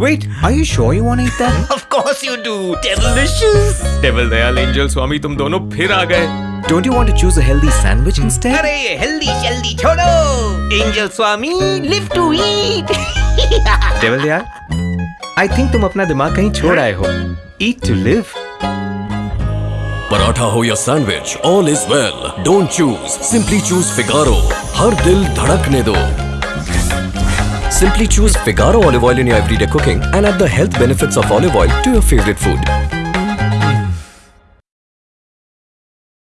Wait, are you sure you want to eat that? Of course you do. Delicious. Devil Dayal angel Swami तुम दोनों फिर आ गए Don't you want to choose a healthy sandwich instead? अरे healthy शेल्दी छोड़ो angel Swami live to eat Devil Dayal I think तुम अपना दिमाग कहीं छोड़ आए हो Eat to live पराठा हो या sandwich all is well don't choose simply choose Figaro हर दिल धड़कने दो Simply choose Figaro olive oil in your everyday cooking and add the health benefits of olive oil to your favorite food.